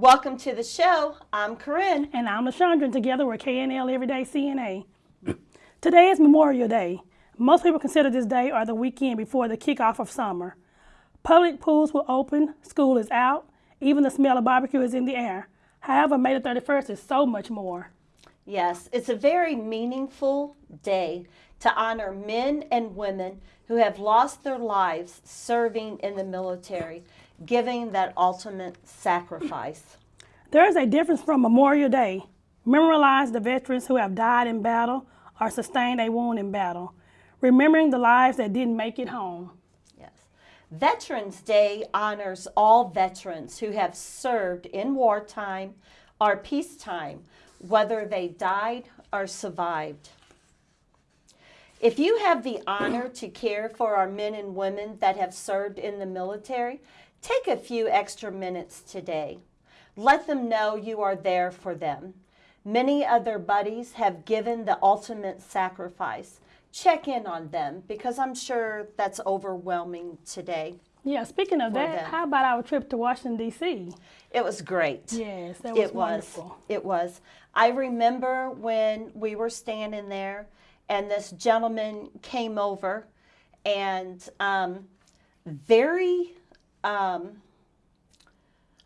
Welcome to the show. I'm Corinne. And I'm LaShondra, and together we're KNL Everyday CNA. Today is Memorial Day. Most people consider this day or the weekend before the kickoff of summer. Public pools will open, school is out, even the smell of barbecue is in the air. However, May the 31st is so much more. Yes, it's a very meaningful day to honor men and women who have lost their lives serving in the military, giving that ultimate sacrifice. There is a difference from Memorial Day. Memorialize the veterans who have died in battle or sustained a wound in battle, remembering the lives that didn't make it home. Yes. Veterans Day honors all veterans who have served in wartime or peacetime, whether they died or survived. If you have the honor to care for our men and women that have served in the military, take a few extra minutes today. Let them know you are there for them. Many other buddies have given the ultimate sacrifice. Check in on them because I'm sure that's overwhelming today. Yeah, speaking of that, them. how about our trip to Washington, D.C.? It was great. Yes, that was it was. wonderful. It was. I remember when we were standing there and this gentleman came over and um, very, um,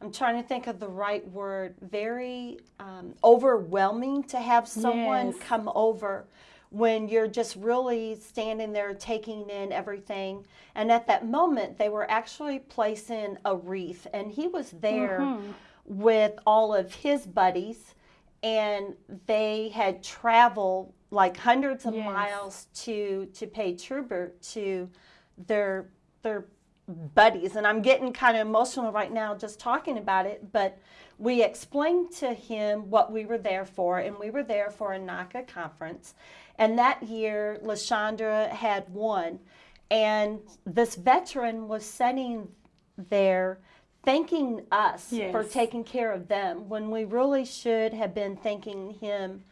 I'm trying to think of the right word, very um, overwhelming to have someone Yes. come over when you're just really standing there taking in everything. And at that moment, they were actually placing a wreath, and he was there Mm-hmm. with all of his buddies, and they had traveled like hundreds of Yes. miles to to pay tribute to their their buddies and I'm getting kind of emotional right now just talking about it but we explained to him what we were there for and we were there for a NACA conference and that year LaShondra had won and this veteran was sitting there thanking us for taking care of them when we really should have been thanking him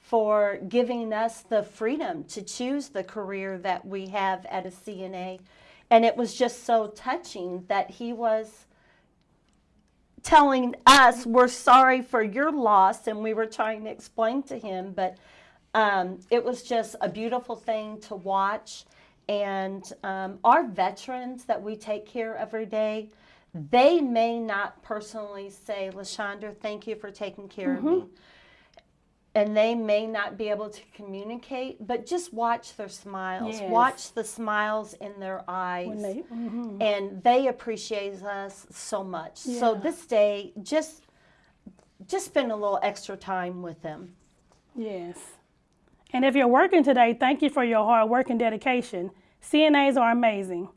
for giving us the freedom to choose the career that we have at a CNA. And it was just so touching that he was telling us, we're sorry for your loss, and we were trying to explain to him, but um, it was just a beautiful thing to watch. And um, our veterans that we take care of every day, they may not personally say, LaShondra, thank you for taking care of me and they may not be able to communicate, but just watch their smiles. Yes. Watch the smiles in their eyes. They, mhm. And they appreciate us so much. So this day, just just spend a little extra time with them. Yes. And if you're working today, thank you for your hard work and dedication. CNAs are amazing.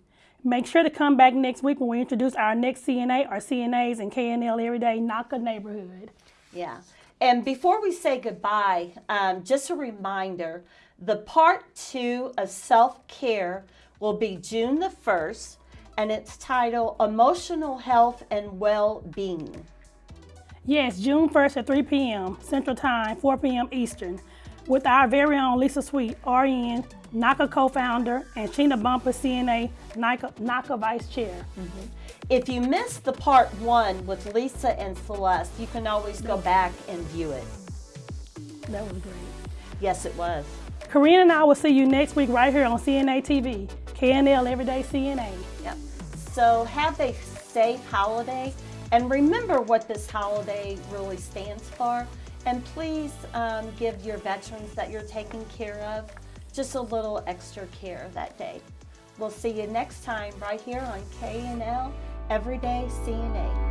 Make sure to come back next week when we introduce our next CNA our CNAs in KNL Everyday NACA neighborhood. Yeah. And before we say goodbye, um, just a reminder the part two of self care will be June the 1st, and it's titled Emotional Health and Well Being. Yes, June 1st at 3 p.m. Central Time, 4 p.m. Eastern, with our very own Lisa Sweet, RN, NACA co-founder, and Sheena Bumper, CNA, NACA, NACA vice chair. Mm-hmm. If you missed the part one with Lisa and Celeste, you can always go back and view it. That was great. Yes, it was. Corinne and I will see you next week right here on CNA TV, KNL Everyday CNA. Yep. So have a safe holiday and remember what this holiday really stands for. And please um, give your veterans that you're taking care of just a little extra care that day. We'll see you next time right here on K&L Everyday CNA.